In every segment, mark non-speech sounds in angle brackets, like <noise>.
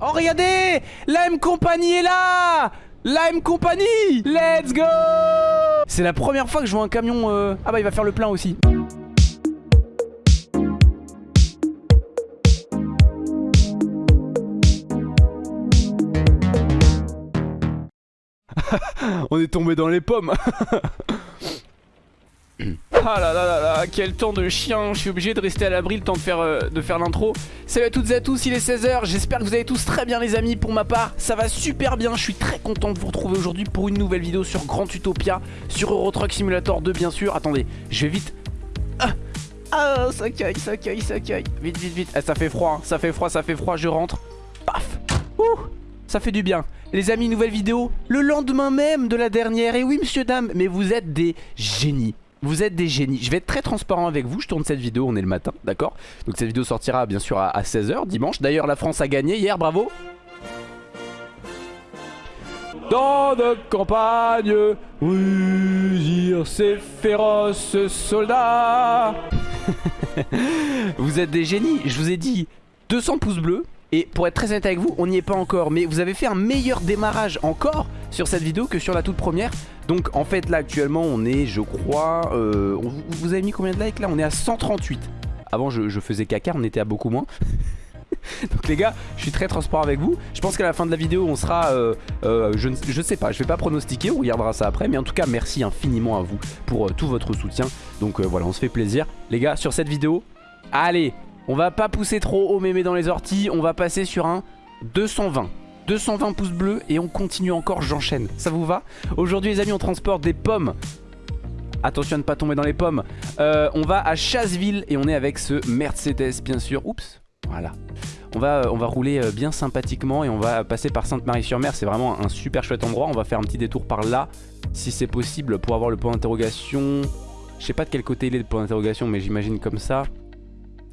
Oh regardez La M Company est là. La M Company Let's go. C'est la première fois que je vois un camion... euh, Ah bah il va faire le plein aussi. <laughs> On est tombé dans les pommes <laughs> Ah là là là là, quel temps de chien, je suis obligé de rester à l'abri le temps de faire, euh, faire l'intro. Salut à toutes et à tous, il est 16h, j'espère que vous allez tous très bien les amis, pour ma part ça va super bien, je suis très content de vous retrouver aujourd'hui pour une nouvelle vidéo sur Grand Utopia, sur Euro Truck Simulator 2 bien sûr. Attendez, je vais vite... Ah, ah ça caille, ça caille, ça caille, vite vite vite, ah, ça fait froid, hein. ça fait froid, ça fait froid, je rentre, paf, ouh ça fait du bien. Les amis, nouvelle vidéo, le lendemain même de la dernière. Et oui, monsieur, dame, mais vous êtes des génies. Vous êtes des génies. Je vais être très transparent avec vous. Je tourne cette vidéo, on est le matin, d'accord? Donc cette vidéo sortira bien sûr à, 16h dimanche. D'ailleurs, la France a gagné hier, bravo. Dans notre campagne, rugir ces féroces soldats. <laughs> vous êtes des génies. Je vous ai dit 200 pouces bleus. Et pour être très honnête avec vous, on n'y est pas encore Mais vous avez fait un meilleur démarrage encore sur cette vidéo que sur la toute première. Donc en fait là actuellement on est je crois euh, Vous avez mis combien de likes là? On est à 138 Avant je, faisais caca, on était à beaucoup moins. <laughs> Donc les gars, je suis très transparent avec vous. Je pense qu'à la fin de la vidéo on sera euh, euh, je, ne sais pas, je vais pas pronostiquer On regardera ça après Mais en tout cas merci infiniment à vous Pour tout votre soutien. Donc voilà, on se fait plaisir. Les gars, sur cette vidéo Allez, on va pas pousser trop haut mémé dans les orties. On va passer sur un 220. 220 pouces bleus et on continue encore, j'enchaîne. Ça vous va? Aujourd'hui les amis, on transporte des pommes. Attention à ne pas tomber dans les pommes. Euh, on va à Chasseville et on est avec ce Mercedes bien sûr. Oups, voilà. On va, on va rouler euh, bien sympathiquement et on va passer par Sainte-Marie-sur-Mer. C'est vraiment un super chouette endroit. On va faire un petit détour par là, si c'est possible, pour avoir le point d'interrogation. Je sais pas de quel côté il est le point d'interrogation, mais j'imagine comme ça.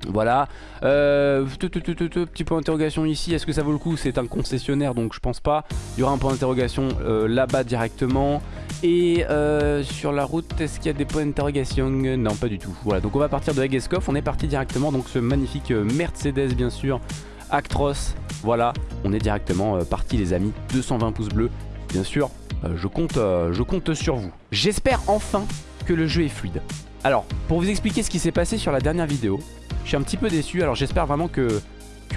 Voilà, euh, petit point d'interrogation ici, est-ce que ça vaut le coup? C'est un concessionnaire donc je pense pas. Il y aura un point d'interrogation euh, là-bas directement. Et euh, sur la route, est-ce qu'il y a des points d'interrogation? Non pas du tout, voilà. Donc on va partir de Hageskov On est parti directement, donc ce magnifique Mercedes bien sûr Actros, voilà, on est directement parti les amis. 220 pouces bleus, bien sûr, je compte sur vous. J'espère enfin que le jeu est fluide alors, pour vous expliquer ce qui s'est passé sur la dernière vidéo, je suis un petit peu déçu. Alors j'espère vraiment que...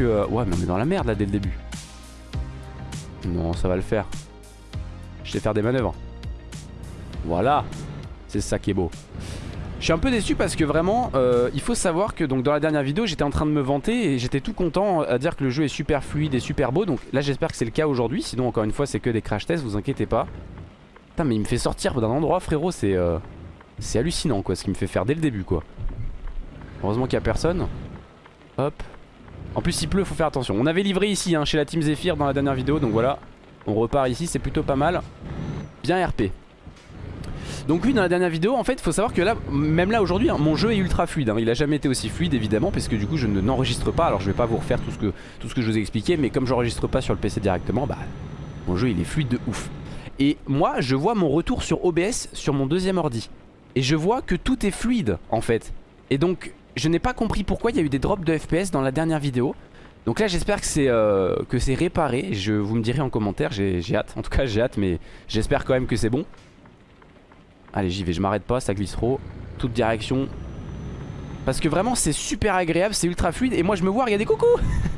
euh, ouais, mais on est dans la merde là dès le début. Non, ça va le faire. Je sais faire des manœuvres. Voilà. C'est ça qui est beau. Je suis un peu déçu parce que vraiment, euh, il faut savoir que donc dans la dernière vidéo, j'étais en train de me vanter et j'étais tout content à dire que le jeu est super fluide et super beau. Donc là, j'espère que c'est le cas aujourd'hui. Sinon, encore une fois, c'est que des crash tests, vous inquiétez pas. Putain, mais il me fait sortir d'un endroit, frérot, c'est euh, c'est hallucinant quoi, ce qu'il me fait faire dès le début quoi. Heureusement qu'il n'y a personne. Hop. En plus il pleut, faut faire attention. On avait livré ici hein, chez la Team Zephyr dans la dernière vidéo, donc voilà. On repart ici, c'est plutôt pas mal. Bien RP. Donc oui dans la dernière vidéo en fait faut savoir que là Même là aujourd'hui hein, mon jeu est ultra fluide hein. Il a jamais été aussi fluide évidemment Parce que du coup je n'enregistre pas Alors je vais pas vous refaire tout ce que, tout ce que je vous ai expliqué Mais comme j'enregistre pas sur le PC directement Bah mon jeu il est fluide de ouf Et moi je vois mon retour sur OBS Sur mon deuxième ordi Et je vois que tout est fluide en fait Et donc je n'ai pas compris pourquoi il y a eu des drops de FPS dans la dernière vidéo. Donc là j'espère que c'est euh, réparé. Je vous me direz en commentaire, j'ai hâte. En tout cas j'ai hâte mais j'espère quand même que c'est bon. Allez j'y vais, je m'arrête pas, ça glisse trop. Toute direction. Parce que vraiment c'est super agréable, c'est ultra fluide. Et moi je me vois, regardez coucou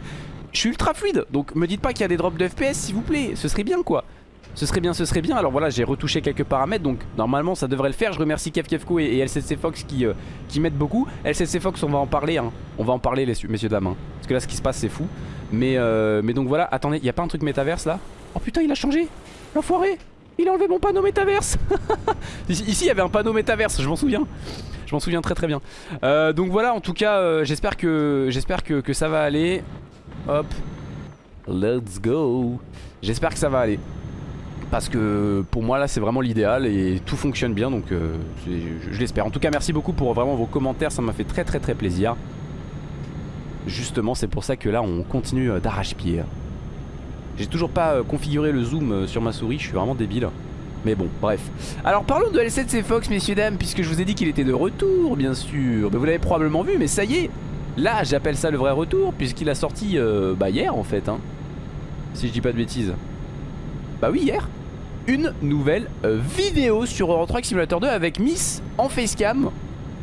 <laughs> Je suis ultra fluide. Donc me dites pas qu'il y a des drops de FPS s'il vous plaît. Ce serait bien quoi. Ce serait bien, ce serait bien. Alors voilà, j'ai retouché quelques paramètres, donc normalement ça devrait le faire. Je remercie KevKevco et, et LCC Fox qui, euh, qui m'aident beaucoup. LCC Fox, on va en parler, hein. on va en parler les messieurs dames. Hein. Parce que là, ce qui se passe, c'est fou. Mais, euh, mais donc voilà, attendez, il y a pas un truc métaverse là? Oh putain, il a changé L'enfoiré Il a enlevé mon panneau métaverse <laughs> Ici, il y avait un panneau métaverse, je m'en souviens. Je m'en souviens très très bien. Euh, donc voilà, en tout cas, j'espère que, j'espère que, que ça va aller. Hop. Let's go. J'espère que ça va aller parce que pour moi là c'est vraiment l'idéal et tout fonctionne bien donc euh, je, l'espère. En tout cas merci beaucoup pour vraiment vos commentaires, ça m'a fait très très très plaisir. Justement c'est pour ça que là on continue euh, d'arrache-pied. J'ai toujours pas euh, configuré le zoom sur ma souris, je suis vraiment débile. Mais bon, bref. Alors parlons de L7C Fox, messieurs dames, puisque je vous ai dit qu'il était de retour, bien sûr. Mais vous l'avez probablement vu, mais ça y est. Là, j'appelle ça le vrai retour, puisqu'il a sorti bah, hier, en fait. Hein. Si je dis pas de bêtises. Bah oui, hier. Une nouvelle euh, vidéo sur Euro Truck Simulator 2 avec Miss en facecam,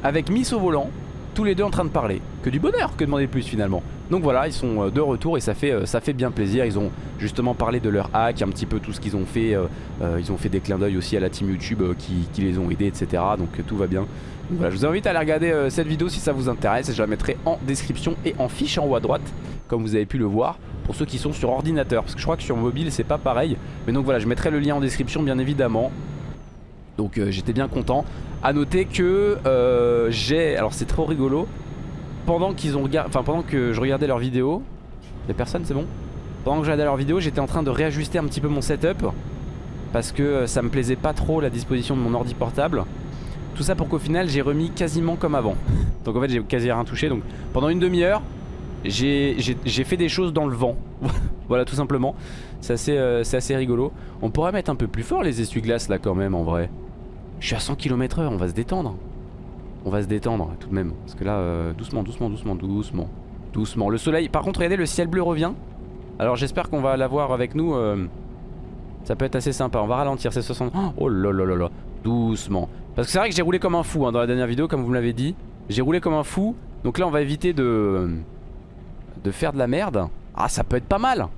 avec Miss au volant, tous les deux en train de parler. Que du bonheur, que demander de plus finalement. Donc voilà, ils sont euh, de retour et ça fait, euh, ça fait bien plaisir. Ils ont justement parlé de leur hack, un petit peu tout ce qu'ils ont fait. ils ont fait des clins d'œil aussi à la team YouTube qui, qui, les ont aidés, etc. Donc tout va bien. Je vous invite à aller regarder cette vidéo si ça vous intéresse. Je la mettrai en description et en fiche en haut à droite, comme vous avez pu le voir pour ceux qui sont sur ordinateur. Parce que je crois que sur mobile c'est pas pareil. Mais donc voilà je mettrai le lien en description bien évidemment. Donc euh, j'étais bien content. À noter que euh, j'ai alors c'est trop rigolo pendant pendant que je regardais leur vidéo les personnes c'est bon? Pendant que je regardais leur vidéo j'étais en train de réajuster un petit peu mon setup parce que euh, ça me plaisait pas trop la disposition de mon ordi portable tout ça pour qu'au final j'ai remis quasiment comme avant donc en fait j'ai quasi rien touché donc pendant une demi-heure j'ai fait des choses dans le vent. <laughs> voilà tout simplement. C'est assez, euh, rigolo. On pourrait mettre un peu plus fort les essuie-glaces là quand même en vrai. Je suis à 100 km h on va se détendre. On va se détendre tout de même. Parce que là, euh, doucement, doucement, doucement, doucement. Doucement. Le soleil, par contre regardez le ciel bleu revient. Alors j'espère qu'on va l'avoir avec nous. Euh, ça peut être assez sympa. On va ralentir, c'est 60. Oh là là là. Doucement. Parce que c'est vrai que j'ai roulé comme un fou hein, dans la dernière vidéo comme vous me l'avez dit. J'ai roulé comme un fou. Donc là on va éviter de de faire de la merde. Ah, ça peut être pas mal.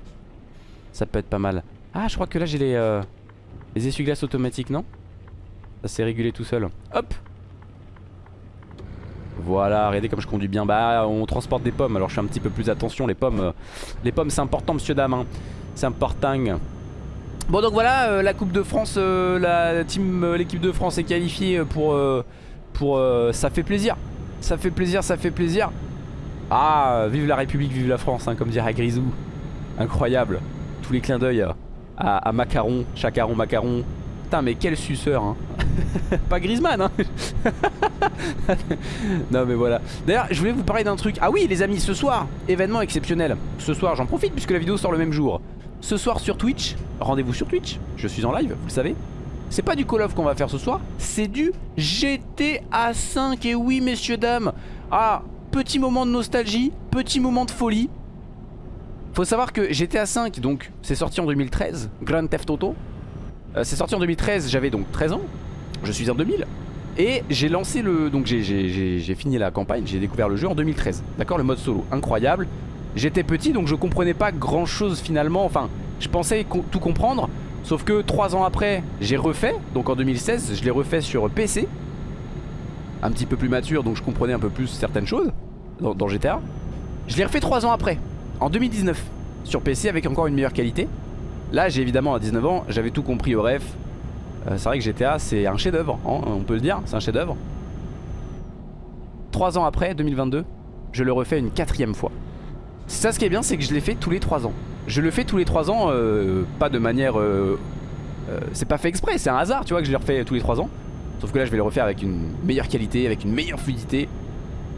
Ça peut être pas mal. Ah, je crois que là j'ai les, euh, les essuie-glaces automatiques, non? Ça s'est régulé tout seul. Hop Voilà, regardez comme je conduis bien. Bah, on transporte des pommes, alors je fais un petit peu plus attention. Les pommes, euh, les pommes c'est important, monsieur dame. Hein. C'est important. Bon, donc voilà, euh, la Coupe de France, la team, l'équipe de France est qualifiée pour... pour ça fait plaisir. Ça fait plaisir, ça fait plaisir. Ah, vive la République, vive la France, hein, comme dirait Grisou. Incroyable. Tous les clins d'œil à, Macaron, Chacaron, Macaron. Putain, mais quel suceur, hein. <laughs> Pas Griezmann, hein. <laughs> non, mais voilà. D'ailleurs, je voulais vous parler d'un truc. Ah oui, les amis, ce soir, événement exceptionnel. Ce soir, j'en profite puisque la vidéo sort le même jour. Ce soir sur Twitch, rendez-vous sur Twitch. Je suis en live, vous le savez. C'est pas du Call of qu'on va faire ce soir, c'est du GTA 5. Et oui, messieurs, dames. Ah, petit moment de nostalgie, petit moment de folie. Faut savoir que GTA 5, donc c'est sorti en 2013, Grand Theft Auto. Euh, c'est sorti en 2013, j'avais donc 13 ans. Je suis en 2000. Et j'ai lancé le... Donc j'ai fini la campagne, j'ai découvert le jeu en 2013. D'accord Le mode solo, incroyable. J'étais petit donc je comprenais pas grand chose finalement. Enfin, je pensais tout comprendre. Sauf que 3 ans après, j'ai refait. Donc en 2016, je l'ai refait sur PC un petit peu plus mature donc je comprenais un peu plus certaines choses dans, GTA. Je l'ai refait 3 ans après, en 2019, sur PC avec encore une meilleure qualité. Là j'ai évidemment à 19 ans, j'avais tout compris au ref. Euh, c'est vrai que GTA c'est un chef d'œuvre, hein, on peut le dire, c'est un chef d'œuvre. 3 ans après, 2022, je le refais une quatrième fois. Ça ce qui est bien c'est que je l'ai fait tous les 3 ans. Je le fais tous les 3 ans, euh, pas de manière... Euh, c'est pas fait exprès, c'est un hasard tu vois que je le refais tous les 3 ans. Sauf que là je vais le refaire avec une meilleure qualité, avec une meilleure fluidité.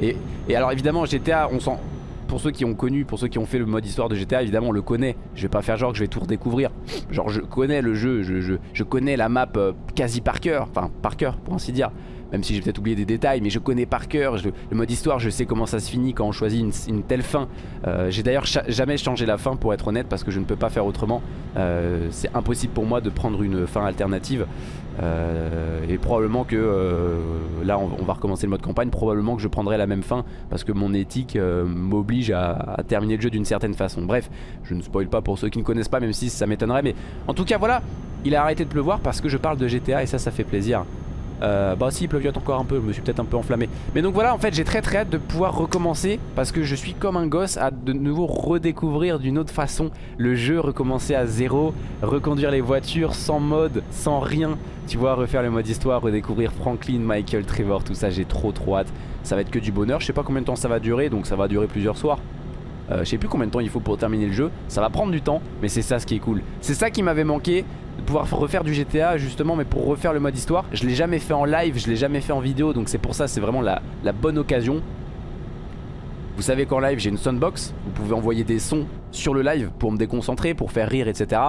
Et, alors évidemment GTA, on sent... Pour ceux qui ont connu, pour ceux qui ont fait le mode histoire de GTA, évidemment on le connaît. Je vais pas faire genre que je vais tout redécouvrir. Genre je connais le jeu, je, je, connais la map euh, quasi par cœur. Enfin par cœur pour ainsi dire même si j'ai peut-être oublié des détails, mais je connais par cœur le mode histoire, je sais comment ça se finit quand on choisit une, telle fin. Euh, j'ai d'ailleurs jamais changé la fin pour être honnête parce que je ne peux pas faire autrement. Euh, c'est impossible pour moi de prendre une fin alternative. Euh, et probablement que là on, va recommencer le mode campagne, probablement que je prendrai la même fin parce que mon éthique m'oblige à, terminer le jeu d'une certaine façon. Bref, je ne spoil pas pour ceux qui ne connaissent pas même si ça m'étonnerait mais en tout cas voilà, il a arrêté de pleuvoir parce que je parle de GTA et ça ça fait plaisir. Euh, bah si il pleuviote encore un peu, je me suis peut-être un peu enflammé. Mais donc voilà en fait j'ai très très hâte de pouvoir recommencer Parce que je suis comme un gosse à de nouveau redécouvrir d'une autre façon le jeu Recommencer à zéro, reconduire les voitures sans mode, sans rien. Tu vois refaire le mode histoire, redécouvrir Franklin, Michael, Trevor, tout ça j'ai trop trop hâte. Ça va être que du bonheur, je sais pas combien de temps ça va durer donc ça va durer plusieurs soirs euh, je sais plus combien de temps il faut pour terminer le jeu. Ça va prendre du temps mais c'est ça ce qui est cool. C'est ça qui m'avait manqué de pouvoir refaire du GTA justement mais pour refaire le mode histoire. Je l'ai jamais fait en live je l'ai jamais fait en vidéo donc c'est pour ça c'est vraiment la, bonne occasion. Vous savez qu'en live j'ai une soundbox vous pouvez envoyer des sons sur le live pour me déconcentrer pour faire rire etc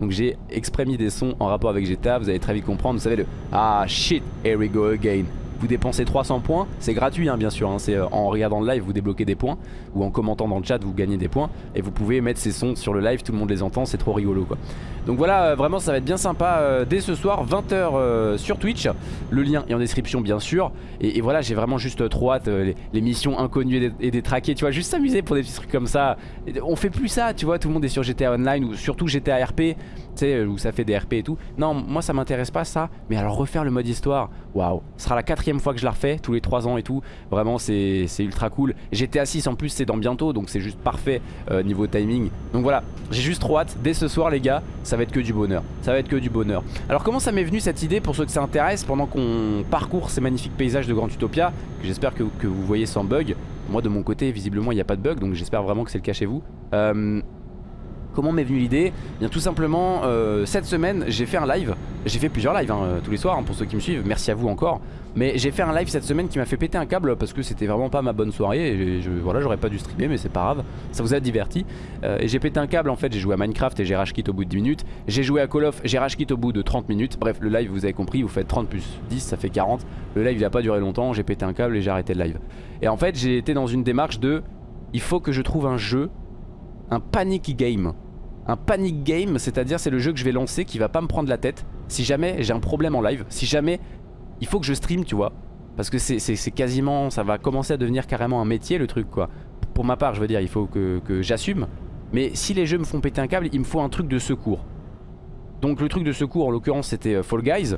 donc j'ai exprès des sons en rapport avec GTA vous allez très vite comprendre. Vous savez le ah shit here we go again vous dépensez 300 points, c'est gratuit hein, bien sûr, hein. c'est euh, en regardant le live vous débloquez des points, ou en commentant dans le chat vous gagnez des points, et vous pouvez mettre ces sons sur le live, tout le monde les entend, c'est trop rigolo quoi. Donc voilà, euh, vraiment ça va être bien sympa euh, dès ce soir, 20h sur Twitch, le lien est en description bien sûr, et, voilà j'ai vraiment juste trop hâte, les, missions inconnues et, détraquées, tu vois, juste s'amuser pour des petits trucs comme ça, on fait plus ça, tu vois, tout le monde est sur GTA Online, ou surtout GTA RP, sais, où ça fait des RP et tout, non, moi ça m'intéresse pas ça, mais alors refaire le mode histoire, waouh, ce sera la quatrième fois que je la refais, tous les 3 ans et tout, vraiment c'est ultra cool, GTA 6 en plus c'est dans bientôt, donc c'est juste parfait niveau timing, donc voilà, j'ai juste trop hâte, dès ce soir les gars, ça va être que du bonheur. Ça va être que du bonheur. Alors comment ça m'est venu cette idée pour ceux que ça intéresse pendant qu'on parcourt ces magnifiques paysages de Grand Utopia que j'espère que, vous voyez sans bug. Moi de mon côté visiblement il n'y a pas de bug donc j'espère vraiment que c'est le cas chez vous. Euh, Comment m'est venue l'idée? Bien tout simplement euh, cette semaine j'ai fait un live. J'ai fait plusieurs lives hein, tous les soirs hein, pour ceux qui me suivent. Merci à vous encore. Mais j'ai fait un live cette semaine qui m'a fait péter un câble Parce que c'était vraiment pas ma bonne soirée Et voilà j'aurais pas dû streamer mais c'est pas grave. Ça vous a diverti. Euh, Et j'ai pété un câble en fait. J'ai joué à Minecraft et j'ai rage au bout de 10 minutes. J'ai joué à Call of j'ai rage au bout de 30 minutes. Bref le live vous avez compris vous faites 30 plus 10 ça fait 40 Le live il a pas duré longtemps. J'ai pété un câble et j'ai arrêté le live. Et en fait j'ai été dans une démarche de Il faut que je trouve un jeu Un panic game un panic game, c'est-à-dire c'est le jeu que je vais lancer qui va pas me prendre la tête si jamais j'ai un problème en live, si jamais il faut que je stream tu vois, parce que c'est quasiment, ça va commencer à devenir carrément un métier le truc quoi. Pour ma part je veux dire il faut que, j'assume, mais si les jeux me font péter un câble il me faut un truc de secours. Donc le truc de secours en l'occurrence c'était euh, Fall Guys,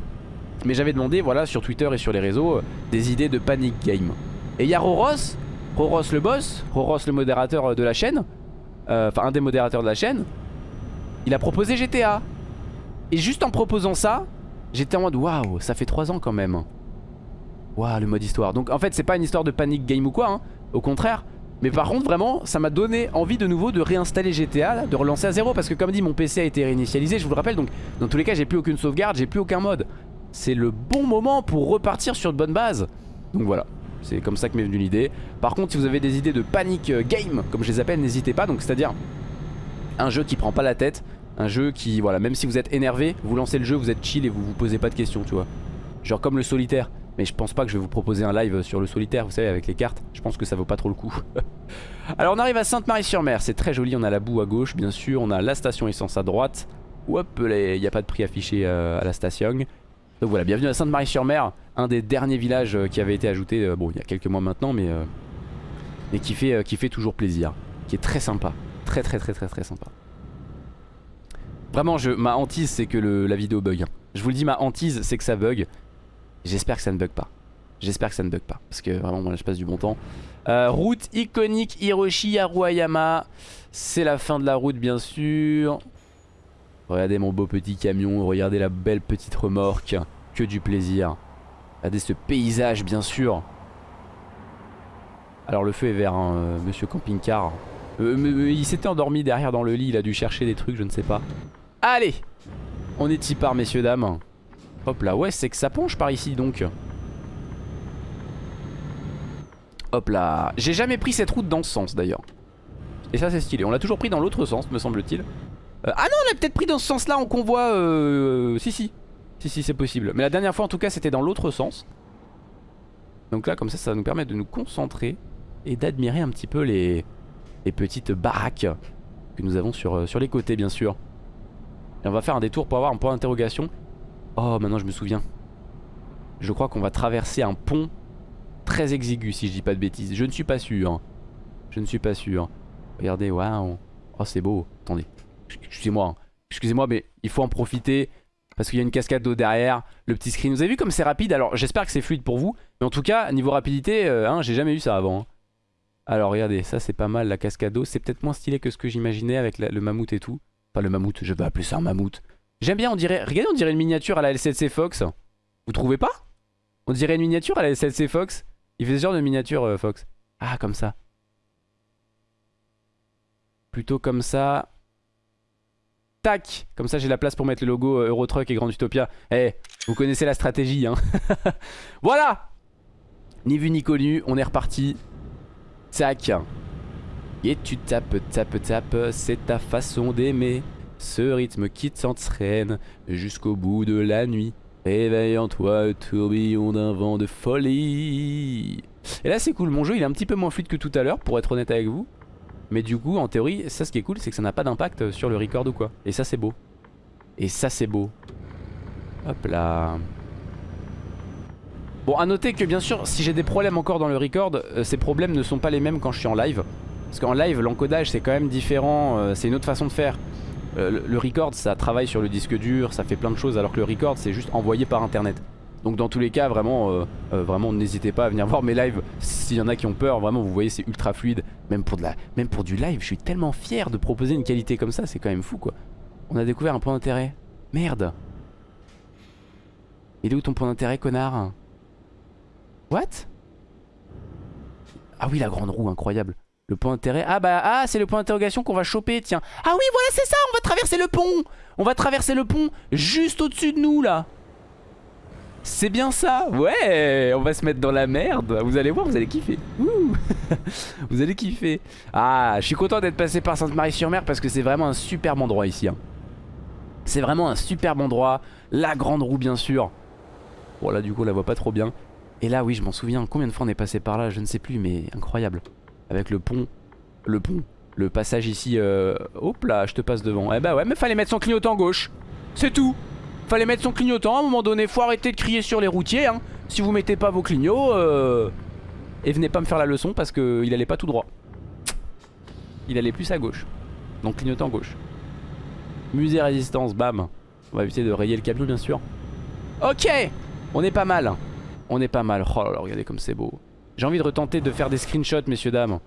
mais j'avais demandé voilà sur Twitter et sur les réseaux euh, des idées de panic game. Et il y a Roros, Roros le boss, Roros le modérateur euh, de la chaîne, enfin un des modérateurs de la chaîne il a proposé GTA. Et juste en proposant ça, j'étais en mode waouh, ça fait 3 ans quand même. Waouh, le mode histoire. Donc en fait, c'est pas une histoire de panic game ou quoi, hein. au contraire. Mais par contre, vraiment, ça m'a donné envie de nouveau de réinstaller GTA, de relancer à zéro. Parce que comme dit, mon PC a été réinitialisé, je vous le rappelle. Donc dans tous les cas, j'ai plus aucune sauvegarde, j'ai plus aucun mode. C'est le bon moment pour repartir sur de bonnes bases. Donc voilà. C'est comme ça que m'est venue l'idée. Par contre, si vous avez des idées de panic game, comme je les appelle, n'hésitez pas. Donc c'est-à-dire un jeu qui prend pas la tête, un jeu qui, voilà, même si vous êtes énervé, vous lancez le jeu, vous êtes chill et vous vous posez pas de questions, tu vois. Genre comme le solitaire. Mais je pense pas que je vais vous proposer un live sur le solitaire, vous savez, avec les cartes. Je pense que ça vaut pas trop le coup. <laughs> Alors on arrive à Sainte-Marie-sur-Mer, c'est très joli, on a la boue à gauche, bien sûr, on a la station essence à droite. Hop, il n'y a pas de prix affiché euh, à la station. Donc voilà, bienvenue à Sainte-Marie-sur-Mer, un des derniers villages euh, qui avait été ajouté, euh, bon, il y a quelques mois maintenant, mais, mais qui, fait, qui fait toujours plaisir, qui est très sympa. Très très très très très sympa. Vraiment, je, ma hantise, c'est que la vidéo bug. Hein. Je vous le dis, ma hantise, c'est que ça bug. J'espère que ça ne bug pas. J'espère que ça ne bug pas. Parce que vraiment, moi, je passe du bon temps. Euh, route iconique Hiroshi Aruayama. C'est la fin de la route, bien sûr. Regardez mon beau petit camion. Regardez la belle petite remorque. Que du plaisir. Regardez ce paysage, bien sûr. Alors, le feu est vert, hein, euh, monsieur camping-car. Euh, il s'était endormi derrière dans le lit, il a dû chercher des trucs, je ne sais pas. Allez On est y par, messieurs, dames. Hop là, ouais, c'est que ça penche par ici, donc. Hop là. J'ai jamais pris cette route dans ce sens, d'ailleurs. Et ça, c'est stylé. On l'a toujours pris dans l'autre sens, me semble-t-il. Euh, ah non, on l'a peut-être pris dans ce sens-là en convoi. Euh... Si, si. Si, si, c'est possible. Mais la dernière fois, en tout cas, c'était dans l'autre sens. Donc là, comme ça, ça nous permettre de nous concentrer et d'admirer un petit peu les les petites baraques que nous avons sur, euh, sur les côtés bien sûr. Et on va faire un détour pour avoir un point d'interrogation. Oh maintenant je me souviens. Je crois qu'on va traverser un pont très exigu si je dis pas de bêtises. Je ne suis pas sûr. Je ne suis pas sûr. Regardez, waouh. Oh c'est beau. Attendez. Excusez-moi. Hein. Excusez-moi mais il faut en profiter. Parce qu'il y a une cascade d'eau derrière, le petit screen. Vous avez vu comme c'est rapide? Alors j'espère que c'est fluide pour vous. Mais en tout cas, niveau rapidité, euh, hein, j'ai jamais eu ça avant. Hein. Alors regardez, ça c'est pas mal la cascade d'eau. C'est peut-être moins stylé que ce que j'imaginais avec le mammouth et tout. Pas le mammouth, je vais appeler ça un mammouth. J'aime bien, on dirait... Regardez, on dirait une miniature à la LCC Fox. Vous trouvez pas? On dirait une miniature à la LCC Fox. Il fait ce genre de miniature euh, Fox. Ah, comme ça. Plutôt comme ça. Tac Comme ça j'ai la place pour mettre le logo euh, Eurotruck et Grand Utopia. Eh, vous connaissez la stratégie hein. <laughs> voilà Ni vu ni connu, on est reparti. Tac. Et tu tapes, tapes, tapes, c'est ta façon d'aimer. Ce rythme qui t'entraîne jusqu'au bout de la nuit. Réveille en toi, tourbillon d'un vent de folie. Et là c'est cool, mon jeu il est un petit peu moins fluide que tout à l'heure pour être honnête avec vous. Mais du coup en théorie, ça ce qui est cool c'est que ça n'a pas d'impact sur le record ou quoi. Et ça c'est beau. Et ça c'est beau. Hop là. Bon à noter que bien sûr si j'ai des problèmes encore dans le record, euh, ces problèmes ne sont pas les mêmes quand je suis en live. Parce qu'en live l'encodage c'est quand même différent, euh, c'est une autre façon de faire. Euh, le record ça travaille sur le disque dur, ça fait plein de choses alors que le record c'est juste envoyé par internet. Donc dans tous les cas vraiment, vraiment n'hésitez pas à venir <laughs> voir mes lives s'il y en a qui ont peur, vraiment vous voyez c'est ultra fluide. Même pour, de la, même pour du live je suis tellement fier de proposer une qualité comme ça, c'est quand même fou quoi. On a découvert un point d'intérêt. Merde. Il est où ton point d'intérêt connard? Ah oui, la grande roue, incroyable. Le point d'intérêt. Ah bah, ah, c'est le point d'interrogation qu'on va choper, tiens. Ah oui, voilà, c'est ça, on va traverser le pont. On va traverser le pont juste au-dessus de nous, là. C'est bien ça Ouais On va se mettre dans la merde Vous allez voir, vous allez kiffer <laughs> Vous allez kiffer Ah, je suis content d'être passé par Sainte-Marie-sur-Mer Parce que c'est vraiment un superbe endroit ici hein. C'est vraiment un superbe endroit La grande roue bien sûr Bon là du coup la voit pas trop bien et là oui je m'en souviens. Combien de fois on est passé par là je ne sais plus mais incroyable. Avec le pont Le pont Le passage ici euh... Hop là je te passe devant. Eh bah ouais mais fallait mettre son clignotant gauche. C'est tout. Fallait mettre son clignotant. À un moment donné Faut arrêter de crier sur les routiers hein. Si vous mettez pas vos clignots euh... Et venez pas me faire la leçon parce qu'il allait pas tout droit. Il allait plus à gauche. Donc clignotant gauche. Musée résistance bam. On va éviter de rayer le camion bien sûr. Ok On est pas mal on est pas mal. Oh là là, regardez comme c'est beau. J'ai envie de retenter de faire des screenshots, messieurs, dames.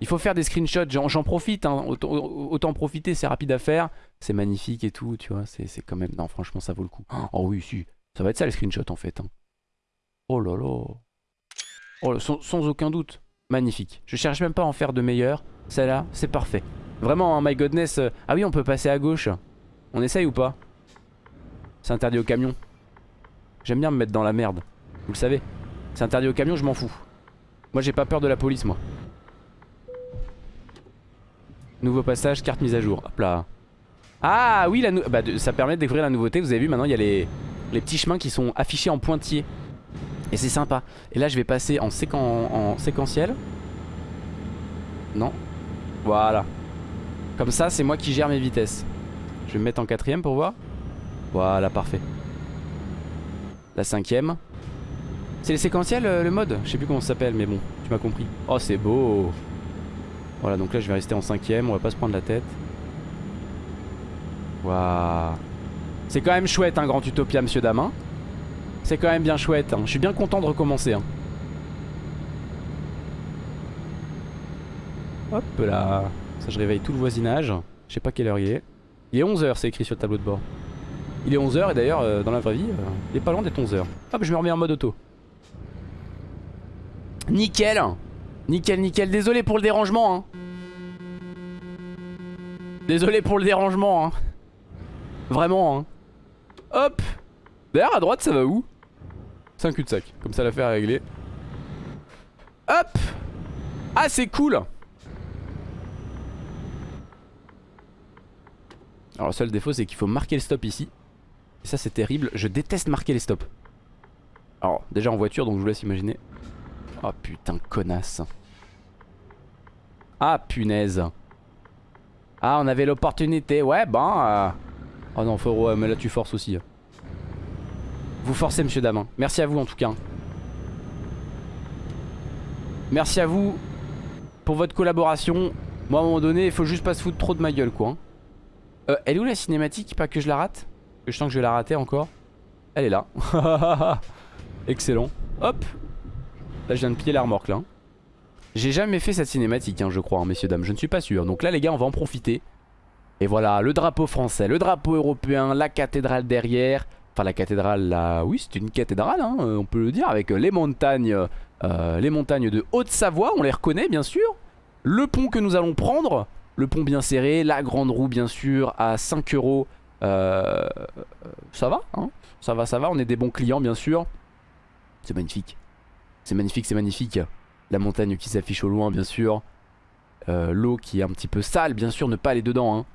Il faut faire des screenshots, j'en profite, hein. autant, profiter, c'est rapide à faire. C'est magnifique et tout, tu vois, c'est quand même... Non, franchement, ça vaut le coup. Oh oui, si, ça va être ça les screenshots en fait. Hein. Oh là là. Oh, sans, aucun doute, magnifique. Je cherche même pas à en faire de meilleurs. Celle-là, c'est parfait. Vraiment, hein, my godness. Euh, ah oui, on peut passer à gauche. On essaye ou pas? C'est interdit au camion. J'aime bien me mettre dans la merde. Vous le savez. C'est interdit au camion, je m'en fous. Moi j'ai pas peur de la police moi. Nouveau passage, carte mise à jour. Hop là. Ah oui, la bah, ça permet de découvrir la nouveauté. Vous avez vu maintenant il y a les, petits chemins qui sont affichés en pointillés. Et c'est sympa. Et là je vais passer en, en séquentiel. Non. Voilà. Comme ça c'est moi qui gère mes vitesses. Je vais me mettre en quatrième pour voir. Voilà, parfait. La cinquième. C'est le séquentiel euh, le mode Je sais plus comment ça s'appelle mais bon tu m'as compris. Oh c'est beau. Voilà donc là je vais rester en cinquième On va pas se prendre la tête. Waouh. C'est quand même chouette un hein, Grand Utopia monsieur Damin. C'est quand même bien chouette hein. Je suis bien content de recommencer hein. Hop là. Ça je réveille tout le voisinage. Je sais pas quelle heure il est. Il est 11h c'est écrit sur le tableau de bord. Il est 11h et d'ailleurs euh, dans la vraie vie euh, Il est pas loin d'être 11h Hop je me remets en mode auto Nickel Nickel, nickel. Désolé pour le dérangement. Hein. Désolé pour le dérangement. Hein. Vraiment. Hein. Hop D'ailleurs, à droite, ça va où? C'est un cul-de-sac. Comme ça, l'affaire est réglée. Hop Ah, c'est cool Alors, le seul défaut, c'est qu'il faut marquer le stop ici. Et ça, c'est terrible. Je déteste marquer les stops. Alors, déjà en voiture, donc je vous laisse imaginer. Oh putain, connasse. Ah punaise. Ah, on avait l'opportunité. Ouais, ben. Oh non, faut... mais là tu forces aussi. Vous forcez, monsieur Damin. Merci à vous en tout cas. Merci à vous pour votre collaboration. Moi, à un moment donné, il faut juste pas se foutre trop de ma gueule, quoi. Hein. Euh, elle est où la cinématique? Pas que je la rate? Je sens que je vais la rater encore? Elle est là. <laughs> Excellent. Hop, Là je viens de piller la remorque là. J'ai jamais fait cette cinématique hein, je crois hein, messieurs dames, je ne suis pas sûr. Donc là les gars on va en profiter. Et voilà le drapeau français, le drapeau européen, la cathédrale derrière. Enfin la cathédrale là, oui c'est une cathédrale hein, euh, on peut le dire avec les montagnes, euh, les montagnes de Haute-Savoie, on les reconnaît bien sûr. Le pont que nous allons prendre, le pont bien serré, la grande roue bien sûr à 5 euros. Euh, ça va, hein ça va, ça va, on est des bons clients bien sûr. C'est magnifique. C'est magnifique, c'est magnifique. La montagne qui s'affiche au loin, bien sûr. Euh, l'eau qui est un petit peu sale, bien sûr, ne pas aller dedans. Hein.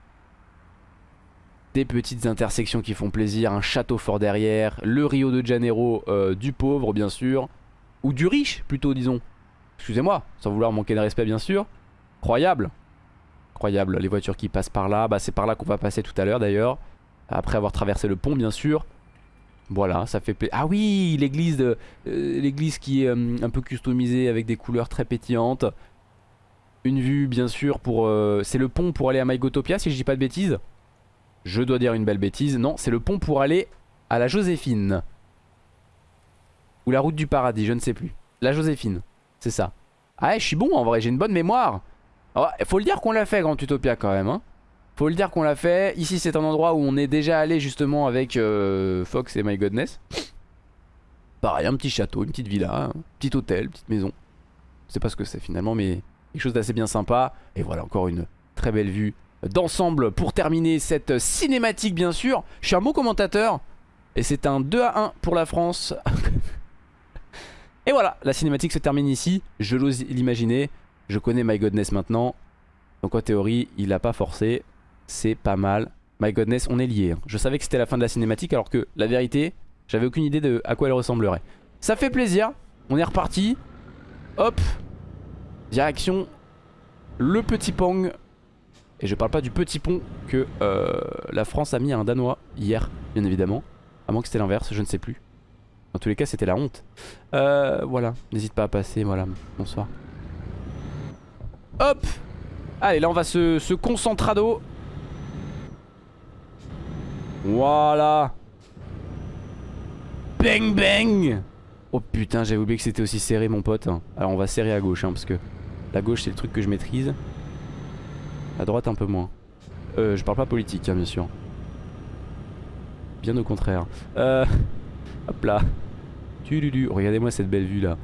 des petites intersections qui font plaisir, un château fort derrière, le Rio de Janeiro euh, du pauvre bien sûr, ou du riche plutôt disons. Excusez-moi, sans vouloir manquer de respect bien sûr. Croyable. Croyable, les voitures qui passent par là, bah c'est par là qu'on va passer tout à l'heure d'ailleurs. Après avoir traversé le pont bien sûr. Voilà, ça fait plaisir. Ah oui, l'église euh, qui est euh, un peu customisée avec des couleurs très pétillantes. Une vue bien sûr pour... Euh, c'est le pont pour aller à Mygotopia si je dis pas de bêtises? Je dois dire une belle bêtise. Non, c'est le pont pour aller à la Joséphine. Ou la route du paradis, je ne sais plus. La Joséphine, c'est ça. Ah je suis bon en vrai, j'ai une bonne mémoire. Il faut le dire qu'on l'a fait Grand Utopia quand même. Hein. Faut le dire qu'on l'a fait. Ici c'est un endroit où on est déjà allé justement avec euh, Fox et My Godness. Pareil, un petit château, une petite villa, un petit hôtel, une petite maison. Je sais pas ce que c'est finalement mais quelque chose d'assez bien sympa. Et voilà encore une très belle vue d'ensemble pour terminer cette cinématique bien sûr. Je suis un bon commentateur. Et c'est un 2 à 1 pour la France. <laughs> et voilà, la cinématique se termine ici. Je l'ose l'imaginer. Je connais My Godness maintenant. Donc en théorie, il a pas forcé. C'est pas mal. My godness, on est liés. Hein. Je savais que c'était la fin de la cinématique alors que la vérité, j'avais aucune idée de à quoi elle ressemblerait. Ça fait plaisir. On est reparti. Hop. Direction le petit pong. Et je parle pas du petit pont que euh, la France a mis à un Danois hier, bien évidemment. À moins que c'était l'inverse, je ne sais plus. En tous les cas, c'était la honte. Euh, voilà, n'hésite pas à passer, voilà, bonsoir. Hop Allez, là on va se, se concentrado voilà. Bang bang. Oh putain j'avais oublié que c'était aussi serré mon pote Alors on va serrer à gauche hein, parce que La gauche c'est le truc que je maîtrise. À droite un peu moins. Euh, Je parle pas politique hein, bien sûr. Bien au contraire. Euh, Hop là. Regardez-moi cette belle vue là.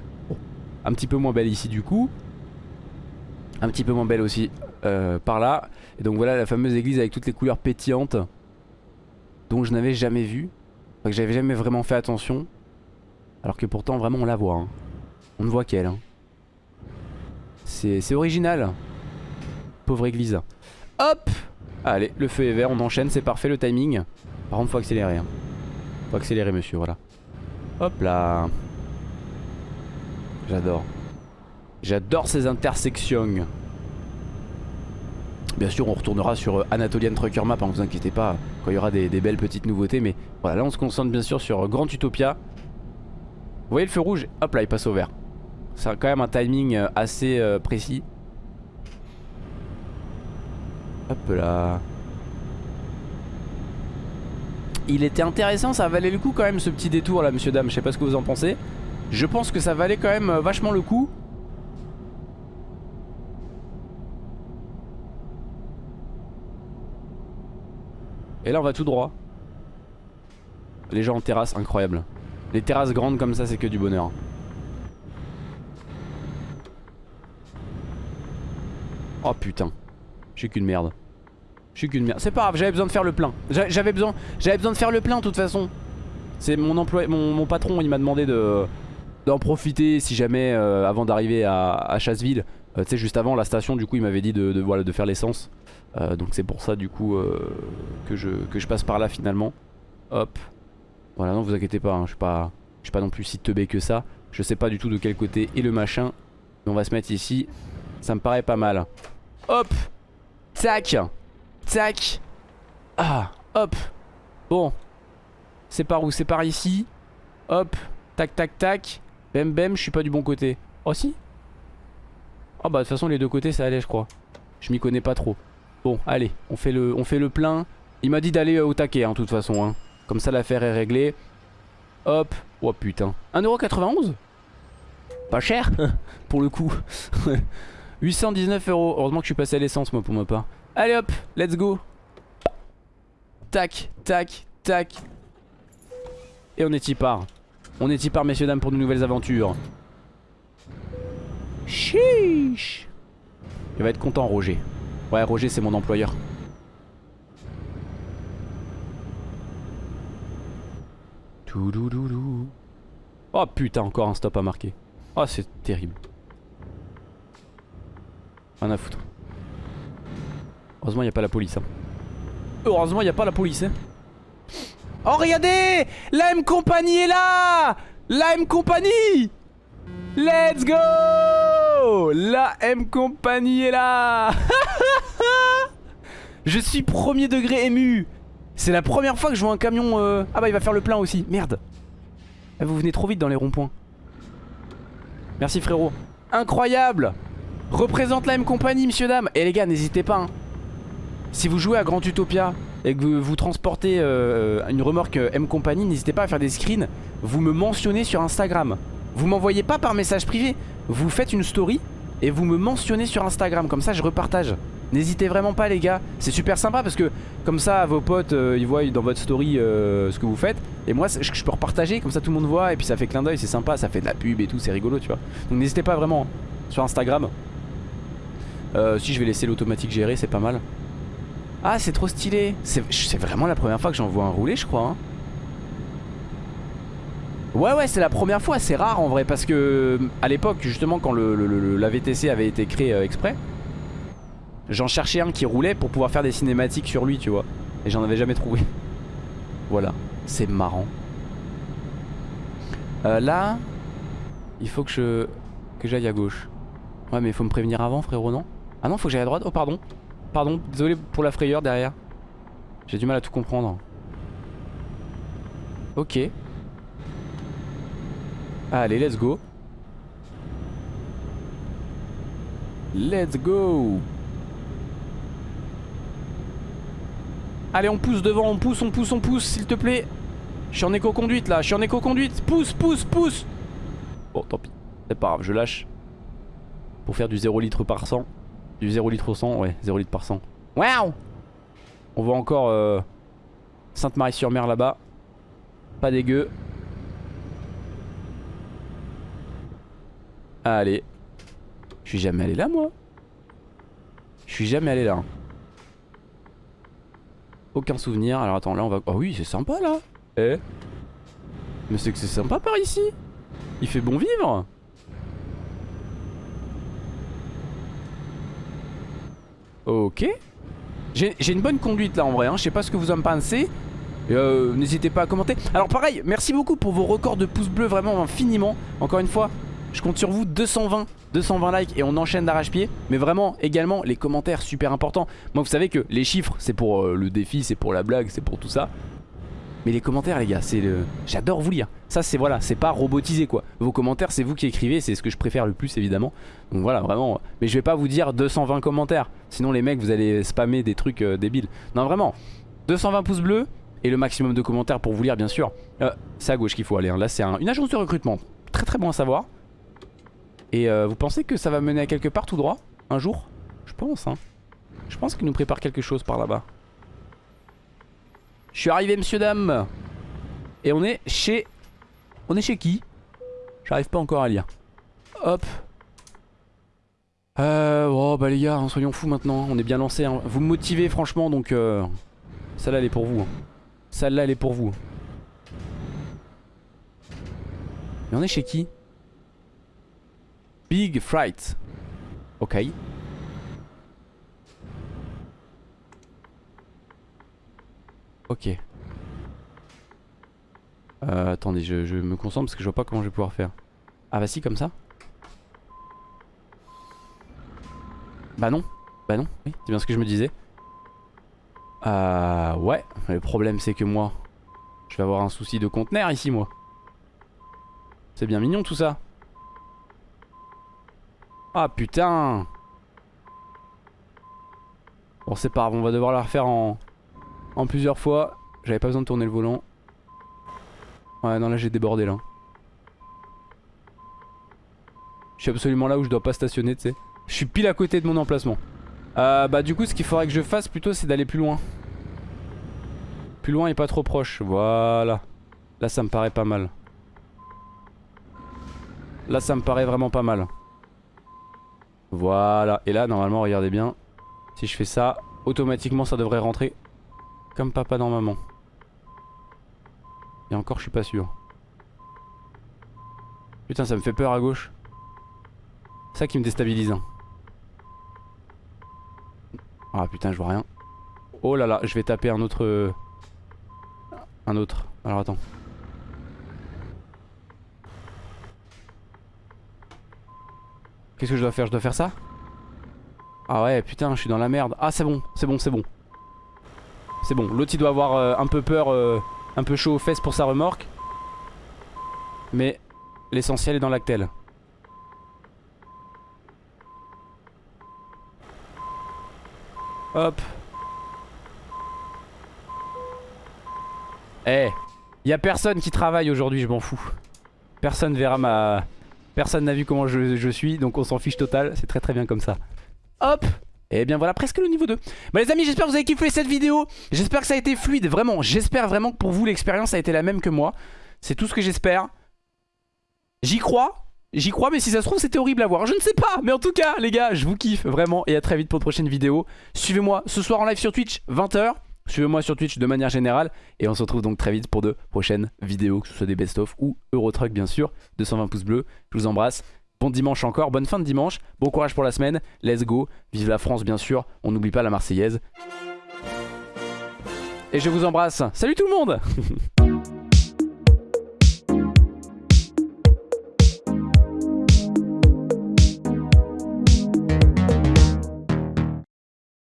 Un petit peu moins belle ici du coup. Un petit peu moins belle aussi euh, Par là. Et donc voilà la fameuse église avec toutes les couleurs pétillantes dont je n'avais jamais vu. que j'avais jamais vraiment fait attention. Alors que pourtant vraiment on la voit. Hein. On ne voit qu'elle. Hein. C'est original. Pauvre église. Hop Allez, le feu est vert, on enchaîne, c'est parfait le timing. Par contre faut accélérer. Hein. Faut accélérer monsieur, voilà. Hop là. J'adore. J'adore ces intersections. Bien sûr on retournera sur euh, Anatolian Trucker Map, hein, vous inquiétez pas, quand il y aura des, belles petites nouveautés. Mais voilà, là on se concentre bien sûr sur euh, Grand Utopia. Vous voyez le feu rouge? Hop là, il passe au vert. C'est quand même un timing euh, assez précis. Hop là. Il était intéressant, ça valait le coup quand même ce petit détour là, monsieur dame. Je sais pas ce que vous en pensez. Je pense que ça valait quand même vachement le coup. Et là on va tout droit. Les gens en terrasse, incroyable. Les terrasses grandes comme ça c'est que du bonheur. Oh putain. Je qu'une merde. Je qu'une merde. C'est pas grave, j'avais besoin de faire le plein. J'avais besoin, besoin de faire le plein de toute façon. C'est mon employé, mon, patron, il m'a demandé de d'en profiter si jamais euh, avant d'arriver à, Chasseville. Euh, tu sais juste avant la station du coup il m'avait dit de, voilà, de faire l'essence. Euh, donc c'est pour ça du coup que, je, que je passe par là finalement. Hop. Voilà, non vous inquiétez pas, hein, je suis pas, suis pas non plus si teubé que ça. Je sais pas du tout de quel côté est le machin. Mais on va se mettre ici. Ça me paraît pas mal. Hop Tac Tac Ah Hop Bon. C'est par où? C'est par ici. Hop Tac tac tac. Bem bem, je suis pas du bon côté. Oh si? Oh bah de toute façon les deux côtés ça allait je crois. Je m'y connais pas trop. Bon, allez, on fait le, on fait le plein. Il m'a dit d'aller euh, au taquet, en hein, toute façon. Hein. Comme ça, l'affaire est réglée. Hop. Oh putain. 1,91€ Pas cher, <laughs> pour le coup. <laughs> 819 euros. Heureusement que je suis passé à l'essence, moi, pour ma part. Allez hop, let's go. Tac, tac, tac. Et on est y part. On est y part, messieurs, dames, pour de nouvelles aventures. Chiche. Il va être content, Roger. Ouais, Roger, c'est mon employeur. Oh putain, encore un stop à marquer. Oh, c'est terrible. Rien à foutre. Heureusement, il n'y a pas la police. Hein. Heureusement il n'y a pas la police hein. Oh regardez La M Company est là. La M Company. Let's go. La M Company est là. <laughs> Je suis premier degré ému. C'est la première fois que je vois un camion... Euh, ah bah il va faire le plein aussi, merde. Eh, Vous venez trop vite dans les ronds-points. Merci frérot. Incroyable. Représente la M Company, monsieur dame Et les gars, n'hésitez pas hein. Si vous jouez à Grand Utopia et que vous, transportez euh, une remorque euh, M Company, n'hésitez pas à faire des screens. Vous me mentionnez sur Instagram. Vous m'envoyez pas par message privé. Vous faites une story et vous me mentionnez sur Instagram. Comme ça, je repartage. N'hésitez vraiment pas les gars C'est super sympa parce que comme ça vos potes euh, ils voient dans votre story ce que vous faites Et moi je, peux repartager comme ça tout le monde voit Et puis ça fait clin d'œil c'est sympa ça fait de la pub et tout c'est rigolo tu vois Donc n'hésitez pas vraiment sur Instagram Si je vais laisser l'automatique gérer c'est pas mal ah c'est trop stylé. C'est vraiment la première fois que j'en vois un rouler je crois hein. Ouais ouais c'est la première fois c'est rare en vrai parce que à l'époque justement quand le, la VTC avait été créé euh, exprès J'en cherchais un qui roulait pour pouvoir faire des cinématiques sur lui tu vois. Et j'en avais jamais trouvé. Voilà. C'est marrant. Euh, Là Il faut que je j'aille à gauche. Ouais mais il faut me prévenir avant frérot non? Ah non faut que j'aille à droite. Oh pardon Pardon, désolé pour la frayeur derrière. J'ai du mal à tout comprendre. Ok. Allez, let's go. Let's go Allez, on pousse devant, on pousse, on pousse, on pousse, s'il te plaît. Je suis en éco-conduite là, je suis en éco-conduite. Pousse, pousse, pousse Bon, tant pis. C'est pas grave, je lâche. Pour faire du 0 litre par 100. Du 0 litre au 100, ouais, 0 litre par 100. Waouh On voit encore euh, Sainte-Marie-sur-Mer là-bas. Pas dégueu. Allez. Je suis jamais allé là, moi. Je suis jamais allé là. Hein. Aucun souvenir. Alors attends, là on va... Oh oui, c'est sympa là. Eh Mais c'est que c'est sympa par ici. Il fait bon vivre. Ok. J'ai une bonne conduite là en vrai, hein. je sais pas ce que vous en pensez. Euh, N'hésitez pas à commenter. Alors pareil, merci beaucoup pour vos records de pouces bleus, vraiment infiniment. Encore une fois, je compte sur vous, 220, 220 likes et on enchaîne d'arrache-pied. Mais vraiment, également, les commentaires, super importants. Moi, vous savez que les chiffres, c'est pour euh, le défi, c'est pour la blague, c'est pour tout ça. Mais les commentaires les gars c'est le... J'adore vous lire. Ça c'est voilà c'est pas robotisé quoi. Vos commentaires c'est vous qui écrivez C'est ce que je préfère le plus évidemment. Donc voilà vraiment Mais je vais pas vous dire 220 commentaires. Sinon les mecs vous allez spammer des trucs euh, débiles. Non vraiment 220 pouces bleus Et le maximum de commentaires pour vous lire bien sûr. Euh, C'est à gauche qu'il faut aller hein. Là c'est une agence de recrutement. Très très bon à savoir. Et euh, vous pensez que ça va mener à quelque part tout droit Un jour? Je pense hein. Je pense qu'il nous prépare quelque chose par là-bas je suis arrivé monsieur dame. Et on est chez On est chez qui? J'arrive pas encore à lire. Hop. Euh oh bah les gars hein, soyons fous maintenant. On est bien lancé hein. Vous me motivez franchement donc euh, Celle-là elle est pour vous hein. Celle-là elle est pour vous. Mais on est chez qui? Big Fright. Ok Ok. Euh, attendez, je, me concentre parce que je vois pas comment je vais pouvoir faire. Ah bah si, comme ça Bah non. Bah non, oui, c'est bien ce que je me disais. Euh, ouais, le problème c'est que moi, je vais avoir un souci de conteneur ici, moi. C'est bien mignon tout ça. Ah putain Bon c'est pas grave, on va devoir la refaire en, en plusieurs fois. J'avais pas besoin de tourner le volant. Ouais, non, là j'ai débordé là. Je suis absolument là où je dois pas stationner, tu sais. Je suis pile à côté de mon emplacement. Euh, bah du coup, ce qu'il faudrait que je fasse plutôt, c'est d'aller plus loin. Plus loin et pas trop proche. Voilà. Là, ça me paraît pas mal. Là, ça me paraît vraiment pas mal. Voilà. Et là, normalement, regardez bien. Si je fais ça, automatiquement, ça devrait rentrer comme papa dans maman. Et encore, je suis pas sûr. Putain, ça me fait peur à gauche. Ça qui me déstabilise. Hein. Ah putain, je vois rien. Oh là là, je vais taper un autre... euh, Un autre. Alors attends. Qu'est-ce que je dois faire? Je dois faire ça? Ah ouais, putain, je suis dans la merde. Ah, c'est bon, c'est bon, c'est bon. C'est bon. L'autre, il doit avoir euh, un peu peur, euh, un peu chaud aux fesses pour sa remorque. Mais l'essentiel est dans l'actel. Hop. Eh, y a personne qui travaille aujourd'hui, je m'en fous. Personne verra ma... Personne n'a vu comment je, je suis, donc on s'en fiche total. C'est très très bien comme ça. Hop et bien voilà presque le niveau 2 Bon les amis j'espère que vous avez kiffé cette vidéo. J'espère que ça a été fluide vraiment. J'espère vraiment que pour vous l'expérience a été la même que moi. C'est tout ce que j'espère. J'y crois. J'y crois mais si ça se trouve c'était horrible à voir. Je ne sais pas. Mais en tout cas les gars je vous kiffe vraiment Et à très vite pour de prochaines vidéos. Suivez-moi ce soir en live sur Twitch 20h Suivez-moi sur Twitch de manière générale. Et on se retrouve donc très vite pour de prochaines vidéos Que ce soit des best-of ou Eurotruck bien sûr 220 pouces bleus. Je vous embrasse Bon dimanche encore, bonne fin de dimanche, bon courage pour la semaine, let's go, vive la France bien sûr, on n'oublie pas la Marseillaise. Et je vous embrasse, salut tout le monde <laughs>